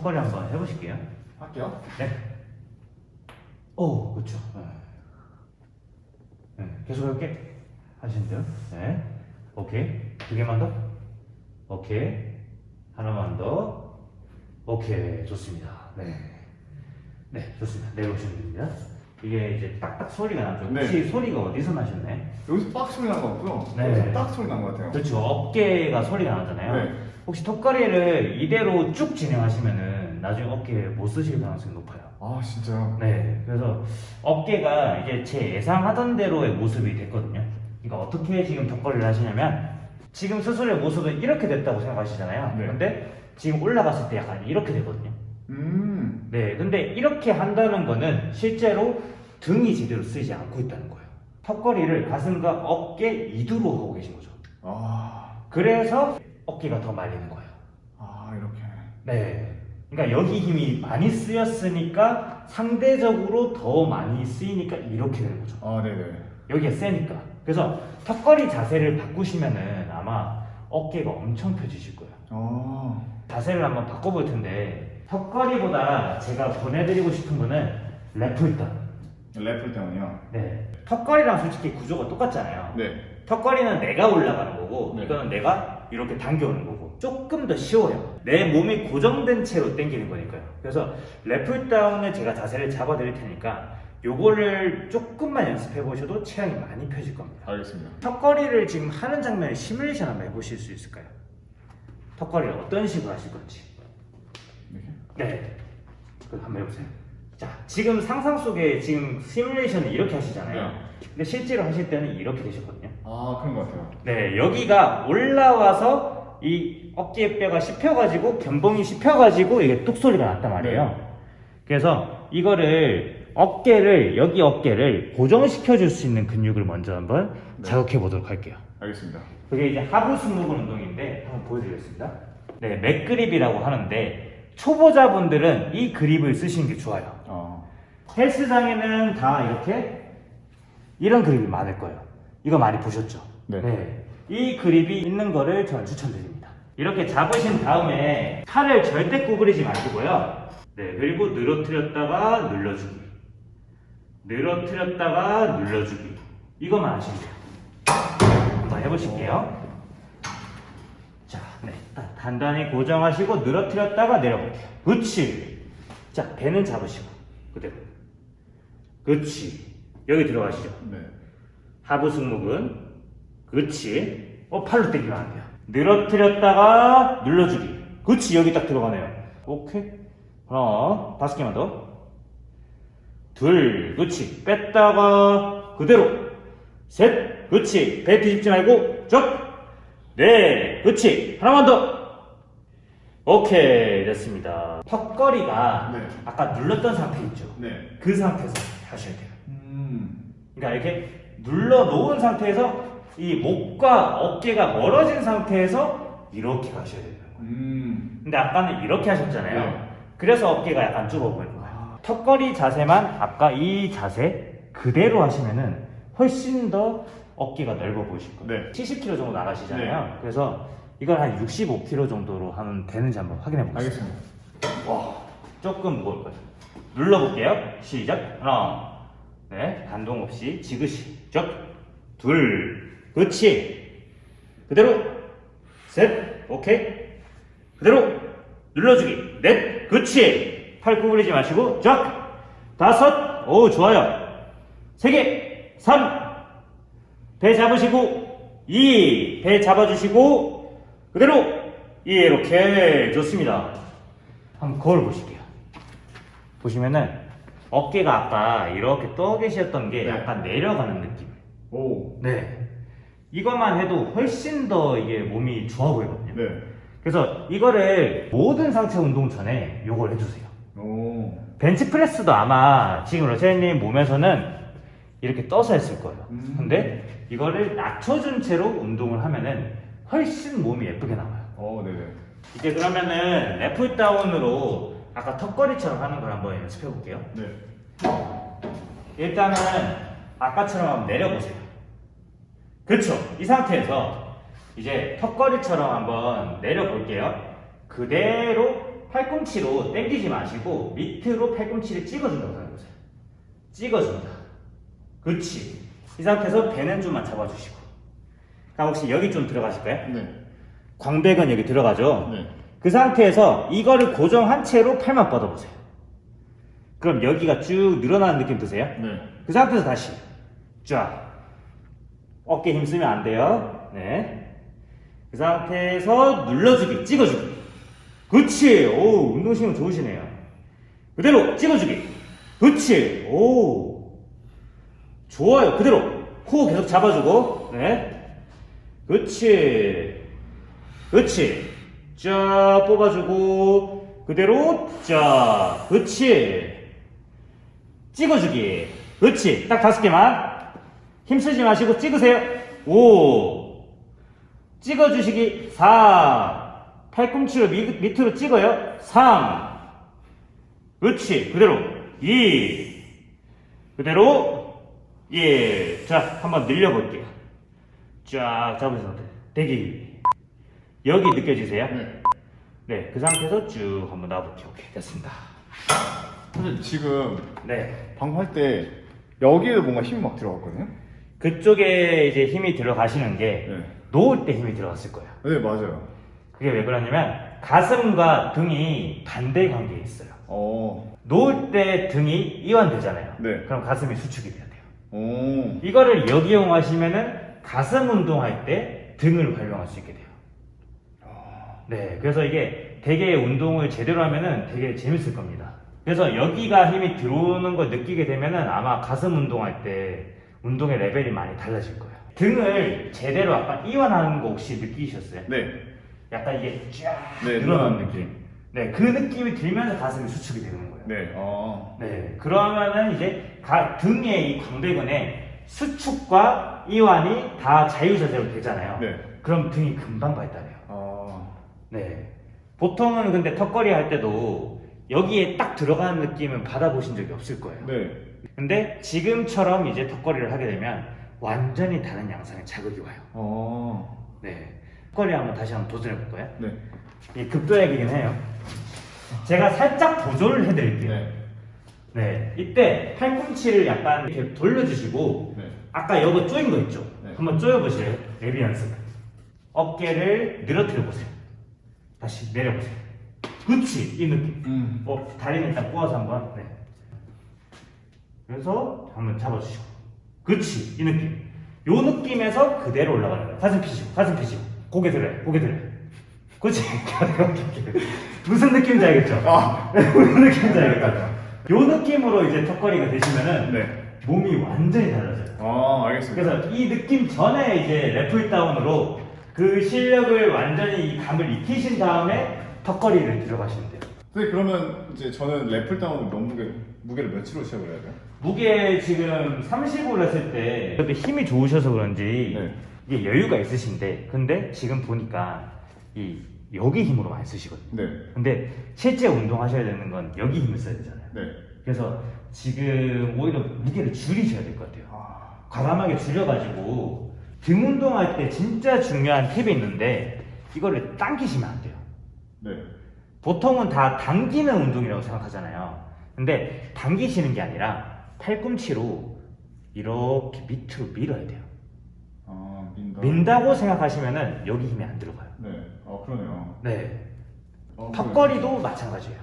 턱걸이 한번 해보실게요. 할게요. 네. 오, 그렇죠. 네. 네, 계속 이렇게 하시면 돼요. 네. 오케이. 두 개만 더. 오케이. 하나만 더. 오케이. 좋습니다. 네. 네, 좋습니다. 내려오시면 됩니다. 이게 이제 딱딱 소리가 나죠. 혹시 소리가 어디서 나셨나요? 여기서 빡 소리 난 거 같고요. 네. 여기서 딱 소리 난 거 같아요. 그렇죠. 어깨가 소리가 나잖아요. 네. 혹시 턱걸이를 이대로 쭉 진행하시면은 나중에 어깨에 못 쓰실 가능성이 높아요. 아 진짜요? 네, 그래서 어깨가 이제 제 예상하던 대로의 모습이 됐거든요. 그러니까 어떻게 지금 턱걸이를 하시냐면 지금 스스로의 모습은 이렇게 됐다고 생각하시잖아요. 네. 근데 지금 올라갔을 때 약간 이렇게 되거든요. 음. 네, 근데 이렇게 한다는 거는 실제로 등이 제대로 쓰이지 않고 있다는 거예요. 턱걸이를 가슴과 어깨 이두로 하고 계신 거죠. 아. 그래서 어깨가 더 말리는 거예요. 아 이렇게. 네. 그러니까 여기 힘이 많이 쓰였으니까 상대적으로 더 많이 쓰이니까 이렇게 되는 거죠. 아 네네. 여기가 세니까. 그래서 턱걸이 자세를 바꾸시면은 아마 어깨가 엄청 펴지실 거예요. 아. 자세를 한번 바꿔볼 텐데 턱걸이보다 제가 보내드리고 싶은 거는 랩풀다. 래플 때문이요. 네. 턱걸이랑 솔직히 구조가 똑같잖아요. 네. 턱걸이는 내가 올라가는 거고 네. 이거는 내가 이렇게 당겨오는 거고. 조금 더 쉬워요. 내 몸이 고정된 채로 당기는 거니까요. 그래서 래플다운을 제가 자세를 잡아 드릴 테니까 요거를 조금만 연습해 보셔도 체형이 많이 펴질 겁니다. 알겠습니다. 턱걸이를 지금 하는 장면을 시뮬레이션 한번 해보실 수 있을까요? 턱걸이를 어떤 식으로 하실 건지. 이렇게. 네. 그럼 한번 해보세요. 자 지금 상상 속에 지금 시뮬레이션을 이렇게 하시잖아요. 네. 근데 실제로 하실 때는 이렇게 되셨거든요 아 그런 것 같아요. 네, 여기가 올라와서 이 어깨 뼈가 씹혀가지고 견봉이 씹혀가지고 이게 뚝 소리가 났단 말이에요. 그래서 이거를 어깨를 여기 어깨를 고정시켜 줄 수 있는 근육을 먼저 한번 네. 자극해 보도록 할게요. 알겠습니다. 그게 이제 하부 승모근 운동인데 한번 보여드리겠습니다. 네, 맥그립이라고 하는데 초보자분들은 이 그립을 쓰시는 게 좋아요. 아. 헬스장에는 다 이렇게 이런 그립이 많을 거예요. 이거 많이 보셨죠? 네. 이 그립이 있는 거를 저는 추천드립니다. 이렇게 잡으신 다음에 팔을 절대 구부리지 마시고요. 네, 그리고 늘어뜨렸다가 눌러주기. 늘어뜨렸다가 눌러주기. 이것만 하시면 돼요. 한번 해보실게요. 자, 네. 딱 단단히 고정하시고 늘어뜨렸다가 내려볼게요. 그렇지. 자, 배는 잡으시고. 그대로. 그렇지. 여기 들어가시죠. 네. 하부 승모근. 그렇지. 어, 팔로 당기면 안 돼요. 늘어뜨렸다가 눌러주기. 그렇지. 여기 딱 들어가네요. 오케이. 하나, 다섯 개만 더. 둘, 그렇지. 뺐다가 그대로. 셋, 그렇지. 배 뒤집지 말고 쭉. 넷, 그렇지. 하나만 더. 오케이, 됐습니다. 턱걸이가 네. 아까 눌렀던 상태 있죠? 네. 그 상태에서 하셔야 돼요. 음. 그러니까 이렇게 눌러 놓은 상태에서 이 목과 어깨가 멀어진 상태에서 이렇게 가셔야 돼요. 음. 근데 아까는 이렇게 하셨잖아요. 네. 그래서 어깨가 약간 좁아 보이는 거예요. 턱걸이 자세만 아까 이 자세 그대로 하시면은 훨씬 더 어깨가 넓어 보이실 거예요. 네. 70kg 정도 나가시잖아요. 그래서 이걸 한 65kg 정도로 하면 되는지 한번 확인해 보겠습니다. 알겠습니다. 와, 조금 무거울 거예요. 눌러볼게요. 시작. 하나, 네, 반동 없이 지그시. 적, 둘, 그렇지. 그대로, 셋, 오케이. 그대로 눌러주기. 넷, 그렇지. 팔 구부리지 마시고, 적, 다섯, 오, 좋아요. 세 개, 삼, 배 잡으시고, 이, 배 잡아주시고, 그대로, 이렇게 좋습니다. 한번 거울 보실게요. 보시면은 어깨가 아까 이렇게 떠 계셨던 게 네. 약간 내려가는 느낌. 오. 네. 이것만 해도 훨씬 더 이게 몸이 좋아 보이거든요. 네. 그래서 이거를 모든 상체 운동 전에 요걸 해주세요. 오. 벤치프레스도 아마 지금 러시아님 몸에서는 이렇게 떠서 했을 거예요. 음. 근데 이거를 낮춰준 채로 운동을 하면은 훨씬 몸이 예쁘게 나와요. 어, 네네. 이제 그러면은 래플 다운으로 아까 턱걸이처럼 하는 걸 한번 연습해 볼게요. 네. 일단은 아까처럼 한번 내려보세요. 그렇죠. 이 상태에서 이제 턱걸이처럼 한번 내려볼게요. 그대로 팔꿈치로 당기지 마시고 밑으로 팔꿈치를 찍어준다고 생각해보세요. 찍어준다. 그렇지. 이 상태에서 배는 좀만 잡아주시고. 그럼 혹시 여기 좀 들어가실까요? 네. 광배근 여기 들어가죠? 네. 그 상태에서 이거를 고정한 채로 팔만 뻗어보세요. 그럼 여기가 쭉 늘어나는 느낌 드세요? 네. 그 상태에서 다시 쫙 어깨 힘 쓰면 안 돼요. 네. 그 상태에서 눌러주기, 찍어주기. 그렇지. 오, 운동신경 좋으시네요. 그대로 찍어주기. 그렇지. 오. 좋아요. 그대로 코 계속 잡아주고. 네. 그렇지. 그렇지. 쫙 뽑아주고 그대로 쫙. 그렇지. 찍어주기. 그렇지. 딱 다섯 개만. 힘쓰지 마시고 찍으세요. 오. 찍어주시기. 4. 팔꿈치로 밑, 밑으로 찍어요. 3. 그렇지. 그대로. 2. 그대로. 1. 자, 한번 늘려볼게요. 쫙 돼. 대기. 여기 느껴지세요? 네. 네. 그 상태에서 쭉 한번 놔볼게요. 오케이. 됐습니다. 사실 지금 네. 방금 할 때 여기에도 뭔가 힘이 막 들어갔거든요. 그쪽에 이제 힘이 들어가시는 게 네. 놓을 때 힘이 들어갔을 거예요. 네 맞아요. 그게 왜 그러냐면 가슴과 등이 반대 관계에 있어요. 어. 놓을 때 등이 이완되잖아요. 네. 그럼 가슴이 수축이 돼야 돼요. 오. 이거를 역이용하시면은 가슴 운동할 때 등을 활용할 수 있게 돼요. 네, 그래서 이게 되게 운동을 제대로 하면은 되게 재밌을 겁니다. 그래서 여기가 힘이 들어오는 걸 느끼게 되면은 아마 가슴 운동할 때 운동의 레벨이 많이 달라질 거예요. 등을 제대로 약간 이완하는 거 혹시 느끼셨어요? 네. 약간 이게 쫙 네, 늘어나는 늘어나는 느낌. 네, 그 느낌이 들면서 가슴이 수축이 되는 거예요. 네. 어. 네, 그러면은 이제 가- 등의 이 광배근에 수축과 이완이 다 자유자재로 되잖아요. 네. 그럼 등이 금방 발달해요. 어. 네. 보통은 근데 턱걸이 할 때도 여기에 딱 들어가는 느낌은 받아보신 적이 없을 거예요. 네. 근데 지금처럼 이제 턱걸이를 하게 되면 완전히 다른 양상의 자극이 와요. 어. 네. 턱걸이 한번 다시 한번 도전해 볼까요? 네. 이 급도약이긴 해요. 제가 살짝 보조를 해드릴게요. 네. 네, 이때 팔꿈치를 약간 이렇게 돌려주시고 네. 아까 여기 조인 거 있죠? 네. 한번 조여보실래요? 레비 연습. 어깨를 늘어뜨려 보세요. 다시 내려보세요. 그치, 이 느낌. 음. 어, 다리는 일단 꼬아서 한번. 네. 그래서 한번 잡아주시고. 그치, 이 느낌. 요 느낌에서 그대로 올라가는 거예요. 가슴 펴시고, 가슴 펴시고. 고개 들어요, 고개 들어요. 그치? 무슨 느낌인지 알겠죠? 아. 무슨 느낌인지 알겠죠? 요 느낌으로 이제 턱걸이가 되시면은 네. 몸이 완전히 달라져요. 아 알겠습니다. 그래서 이 느낌 전에 이제 래플 다운으로 그 실력을 완전히 이 감을 익히신 다음에 턱걸이를 들어가시면 돼요. 근데 그러면 이제 저는 래플 다운 몸무게 무게를 몇으로 시작을 해야 돼요? 무게 지금 30을 했을 때 그래도 힘이 좋으셔서 그런지 네. 이게 여유가 있으신데 근데 지금 보니까 이 여기 힘으로 많이 쓰시거든요. 네. 근데 실제 운동하셔야 되는 건 여기 힘을 써야 되잖아요. 네. 그래서 지금 오히려 무게를 줄이셔야 될 것 같아요. 아. 과감하게 줄여가지고 등 운동할 때 진짜 중요한 팁이 있는데 이거를 당기시면 안 돼요. 네. 보통은 다 당기는 운동이라고 생각하잖아요. 근데 당기시는 게 아니라 팔꿈치로 이렇게 밑으로 밀어야 돼요. 아 민다. 민다고 생각하시면은 여기 힘이 안 들어가요. 네. 아 그러네요. 네. 어, 턱걸이도 마찬가지예요.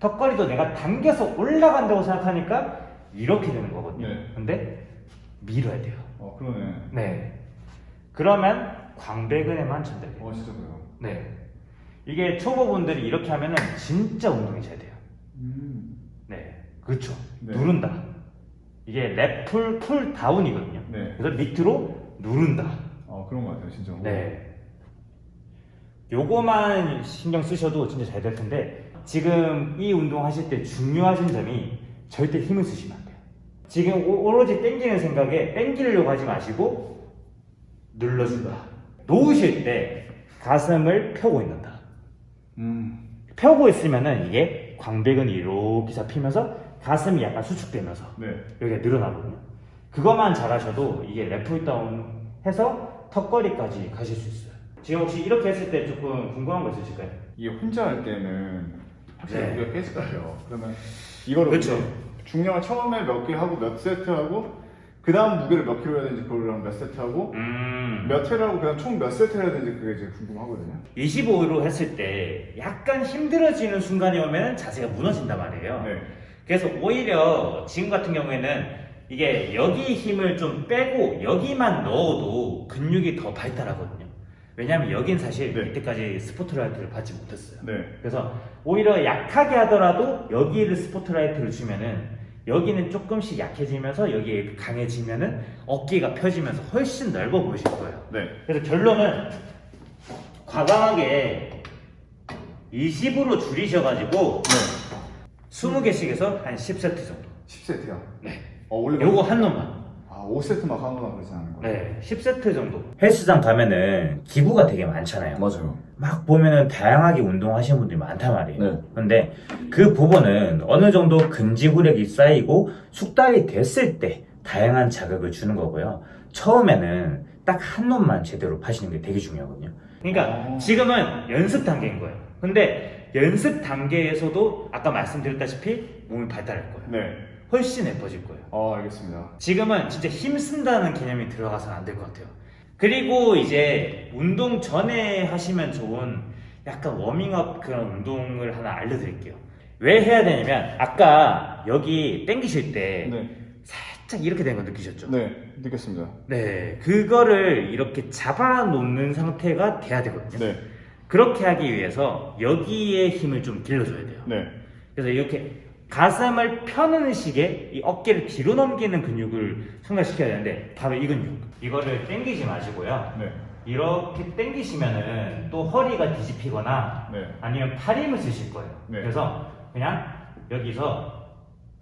턱걸이도 내가 당겨서 올라간다고 생각하니까 이렇게 되는 거거든요. 네. 근데 밀어야 돼요. 어 그러네. 네. 그러면 광배근에만 전달돼요. 어 진짜 그래요. 네. 이게 초보분들이 이렇게 하면은 진짜 운동이 잘 돼요. 음. 네. 그렇죠. 네. 누른다. 이게 랩풀 풀 다운이거든요. 네. 그래서 밑으로 누른다. 아 그런 것 같아요 진짜. 네. 요거만 신경 쓰셔도 진짜 잘 될 텐데 지금 이 운동 하실 때 중요하신 점이 절대 힘을 쓰시면 안 돼요. 지금 오- 오로지 땡기는 생각에 땡기려고 하지 마시고 눌러준다. 놓으실 때 가슴을 펴고 있는다. 음. 펴고 있으면은 이게 광배근이 이렇게 잡히면서 가슴이 약간 수축되면서 네. 여기가 늘어나거든요. 그것만 잘하셔도 이게 래플 다운 해서 턱걸이까지 가실 수 있어요. 지금 혹시 이렇게 했을 때 조금 궁금한 거 있으실까요? 이게 혼자 할 때는 확실히 네. 무게가 깨질 것 같아요. 그러면 이거를 그쵸. 이제 중량을 처음에 몇 개 하고 몇 세트 하고 그 다음 무게를 몇 킬로 해야 되는지 그거랑 몇 세트 하고 음. 몇 회를 하고 그다음 총 몇 세트 해야 되는지 그게 이제 궁금하거든요. 25로 했을 때 약간 힘들어지는 순간이 오면 자세가 무너진단 말이에요. 네. 그래서 오히려 지금 같은 경우에는 이게 여기 힘을 좀 빼고 여기만 넣어도 근육이 더 발달하거든요. 왜냐하면 여긴 사실 네. 이때까지 스포트라이트를 받지 못했어요. 네. 그래서 오히려 약하게 하더라도 여기를 스포트라이트를 주면은 여기는 조금씩 약해지면서 여기 강해지면은 어깨가 펴지면서 훨씬 넓어 보이실 거예요. 네. 그래서 결론은 과감하게 20으로 줄이셔가지고 네. 20개씩 해서 한 10세트 정도. 10세트요. 네. 어 원래 요거 한 놈만. 아 5세트 막 하거나 그러지 않은 거예요? 네, 10세트 정도. 헬스장 가면은 기구가 되게 많잖아요. 맞아요. 막 보면은 다양하게 운동하시는 분들이 많단 말이에요. 네. 근데 그 부분은 어느 정도 근지구력이 쌓이고 숙달이 됐을 때 다양한 자극을 주는 거고요. 처음에는 딱 한 놈만 제대로 파시는 게 되게 중요하거든요. 그러니까 어. 지금은 연습 단계인 거예요. 근데 연습 단계에서도 아까 말씀드렸다시피 몸이 발달할 거예요. 네. 훨씬 예뻐질 거예요. 어 알겠습니다. 지금은 진짜 힘 쓴다는 개념이 들어가서는 안 될 것 같아요. 그리고 이제 운동 전에 하시면 좋은 약간 워밍업 그런 운동을 하나 알려드릴게요. 왜 해야 되냐면 아까 여기 당기실 때 네. 살짝 이렇게 된 거 느끼셨죠? 네. 느꼈습니다. 네, 그거를 이렇게 잡아 놓는 상태가 돼야 되거든요. 네. 그렇게 하기 위해서 여기에 힘을 좀 길러줘야 돼요. 네. 그래서 이렇게 가슴을 펴는 식의 이 어깨를 뒤로 넘기는 근육을 생각시켜야 되는데 바로 이 근육 이거를 당기지 마시고요 네. 이렇게 당기시면은 또 허리가 뒤집히거나 네. 아니면 팔 힘을 쓰실 거예요 네. 그래서 그냥 여기서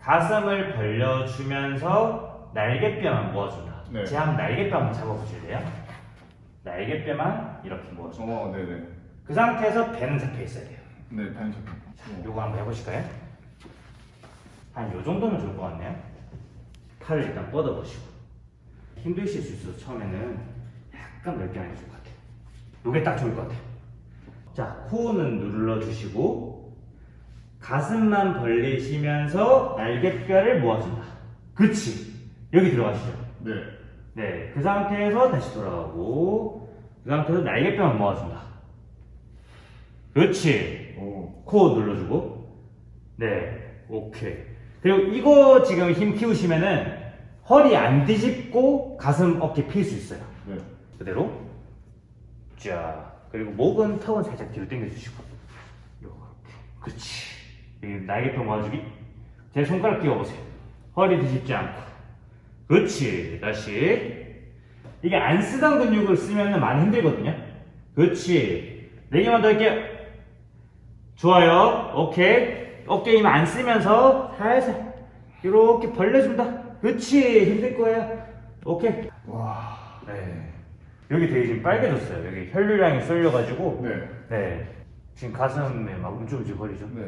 가슴을 벌려주면서 날개뼈만 모아준다 네. 제가 한번 날개뼈 한번 잡아보실래요? 날개뼈만 이렇게 모아준다 어 네네. 그 상태에서 배는 잡혀 있어야 돼요 네. 반샷. 요거 한번 해보실까요? 한 요 정도면 좋을 것 같네요. 팔을 일단 뻗어보시고 힘드실 수 있어서 처음에는 약간 넓게 하는 게 좋을 것 같아요. 요게 딱 좋을 것 같아요. 자, 코는 눌러주시고 가슴만 벌리시면서 날개뼈를 모아준다. 그치? 여기 들어가시죠. 네. 네, 그 상태에서 다시 돌아가고 그 상태에서 날개뼈만 모아준다. 그렇지. 오. 코 눌러주고 네 오케이 그리고 이거 지금 힘 키우시면은 허리 안 뒤집고 가슴 어깨 필 수 있어요. 네. 그대로. 자 그리고 목은 턱은 살짝 뒤로 당겨주시고. 요렇게. 그렇지. 이 날개뼈 모아주기. 제 손가락 끼워보세요. 허리 뒤집지 않고. 그렇지. 다시. 이게 안 쓰던 근육을 쓰면 많이 힘들거든요. 그렇지. 네 개만 더 할게요. 좋아요. 오케이. 어깨 힘 안 쓰면서 살살 이렇게 벌려준다. 그렇지. 힘들 거예요. 오케이. 와. 네. 여기 되게 지금 빨개졌어요. 여기 혈류량이 쏠려가지고. 네. 네. 지금 가슴에 막 움찔움찔 거리죠. 네.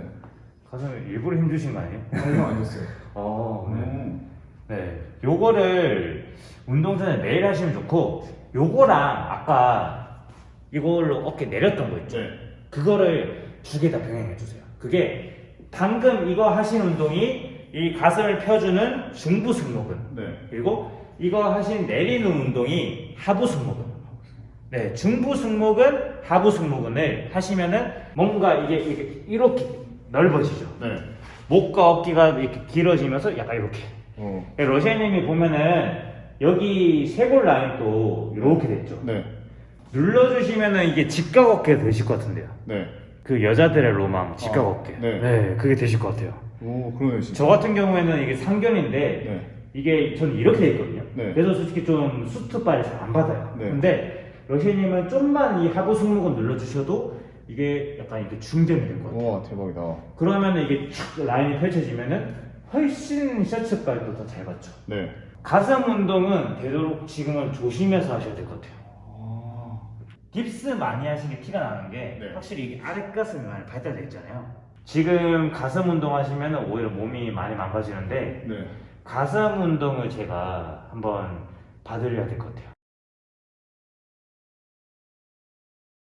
가슴에 일부러 힘주신 거 아니에요? 아니요 아니었어요. 어, 네. 음. 네. 요거를 운동 전에 매일 하시면 좋고, 요거랑 아까 이걸로 어깨 내렸던 거 있죠? 네. 그거를 두 개 다 병행해 주세요. 그게 방금 이거 하신 운동이 이 가슴을 펴주는 중부 승모근 네. 그리고 이거 하신 내리는 운동이 하부 승모근. 네, 중부 승모근, 하부 승모근을 하시면은 뭔가 이게 이렇게, 이렇게 넓어지죠. 네. 목과 어깨가 이렇게 길어지면서 약간 이렇게. 어. 러시아님이 보면은 여기 쇄골 라인 또 이렇게 됐죠. 네. 눌러주시면은 이게 직각 어깨가 되실 것 같은데요. 네. 그 여자들의 로망 직각 아, 어깨. 네. 그게 되실 것 같아요. 오 그러네 진짜. 저 같은 경우에는 이게 상견인데 네. 이게 저는 이렇게 돼 있거든요. 네. 그래서 솔직히 좀 수트발이 잘 안 받아요. 네. 근데 러시아님은 좀만 이 하부 승모근 눌러주셔도 이게 약간 이렇게 중점이 될 것 같아요. 와 대박이다. 그러면 이게 촥 라인이 펼쳐지면은 훨씬 셔츠발도 더 잘 받죠. 네. 가슴 운동은 되도록 지금은 조심해서 하셔야 될 것 같아요. 아. 깁스 많이 하신 게 티가 나는 게 네. 확실히 이게 아랫가슴이 많이 발달되어 있잖아요. 지금 가슴 운동 하시면 오히려 몸이 많이 망가지는데 네. 가슴 운동을 제가 한번 봐드려야 될 것 같아요.